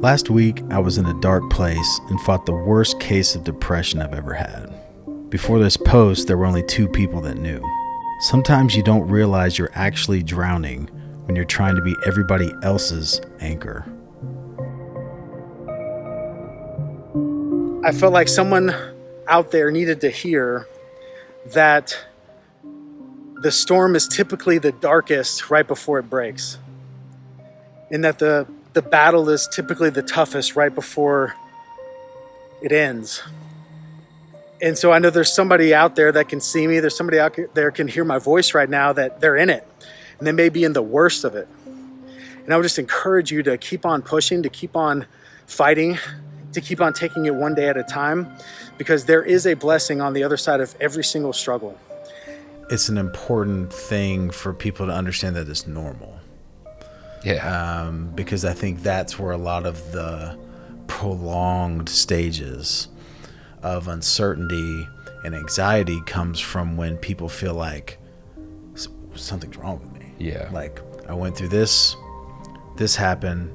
Last week, I was in a dark place and fought the worst case of depression I've ever had. Before this post, there were only two people that knew. Sometimes you don't realize you're actually drowning when you're trying to be everybody else's anchor. I felt like someone out there needed to hear that the storm is typically the darkest right before it breaks. And that the, the battle is typically the toughest right before it ends. And so I know there's somebody out there that can see me. There's somebody out there can hear my voice right now that they're in it and they may be in the worst of it. And I would just encourage you to keep on pushing, to keep on fighting, to keep on taking it one day at a time because there is a blessing on the other side of every single struggle. It's an important thing for people to understand that it's normal. Yeah. Um, because I think that's where a lot of the prolonged stages of uncertainty and anxiety comes from when people feel like something's wrong with me. Yeah. Like I went through this, this happened,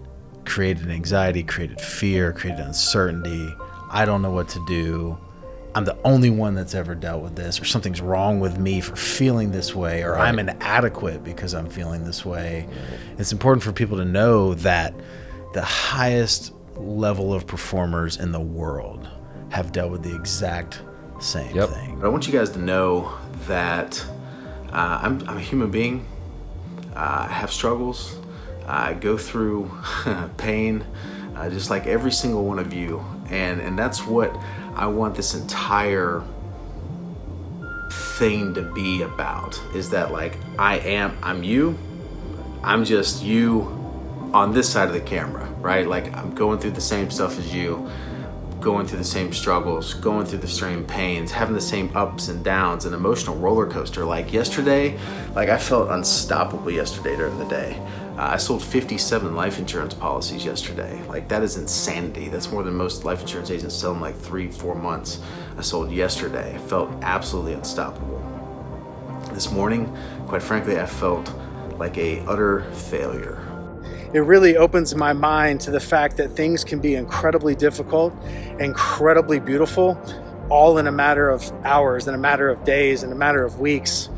created anxiety, created fear, created uncertainty. I don't know what to do. I'm the only one that's ever dealt with this, or something's wrong with me for feeling this way, or right. I'm inadequate because I'm feeling this way. It's important for people to know that the highest level of performers in the world have dealt with the exact same yep. thing. I want you guys to know that uh, I'm, I'm, a human being. Uh, I have struggles. I go through pain, uh, just like every single one of you. And, and that's what I want this entire thing to be about is that like I am I'm you I'm just you on this side of the camera right like I'm going through the same stuff as you going through the same struggles, going through the same pains, having the same ups and downs, an emotional roller coaster. Like yesterday, like I felt unstoppable yesterday during the day. Uh, I sold 57 life insurance policies yesterday. Like that is insanity. That's more than most life insurance agents sell in like three, four months. I sold yesterday. I felt absolutely unstoppable. This morning, quite frankly, I felt like a utter failure it really opens my mind to the fact that things can be incredibly difficult, incredibly beautiful, all in a matter of hours, in a matter of days, in a matter of weeks.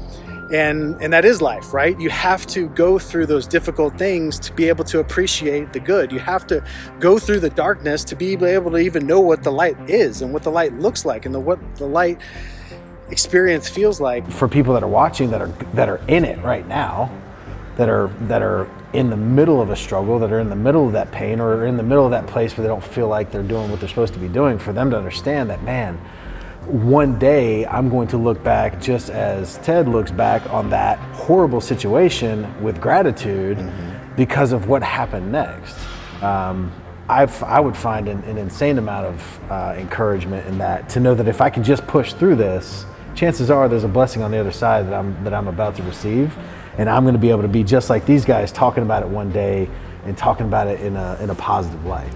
And, and that is life, right? You have to go through those difficult things to be able to appreciate the good. You have to go through the darkness to be able to even know what the light is and what the light looks like and the, what the light experience feels like. For people that are watching that are, that are in it right now, that are, that are in the middle of a struggle, that are in the middle of that pain or in the middle of that place where they don't feel like they're doing what they're supposed to be doing, for them to understand that, man, one day I'm going to look back just as Ted looks back on that horrible situation with gratitude mm-hmm. because of what happened next. Um, i would find an, an, insane amount of uh, encouragement in that to know that if I can just push through this, chances are there's a blessing on the other side that I'm, that I'm about to receive and I'm going to be able to be just like these guys talking about it one day and talking about it in a, in a positive light.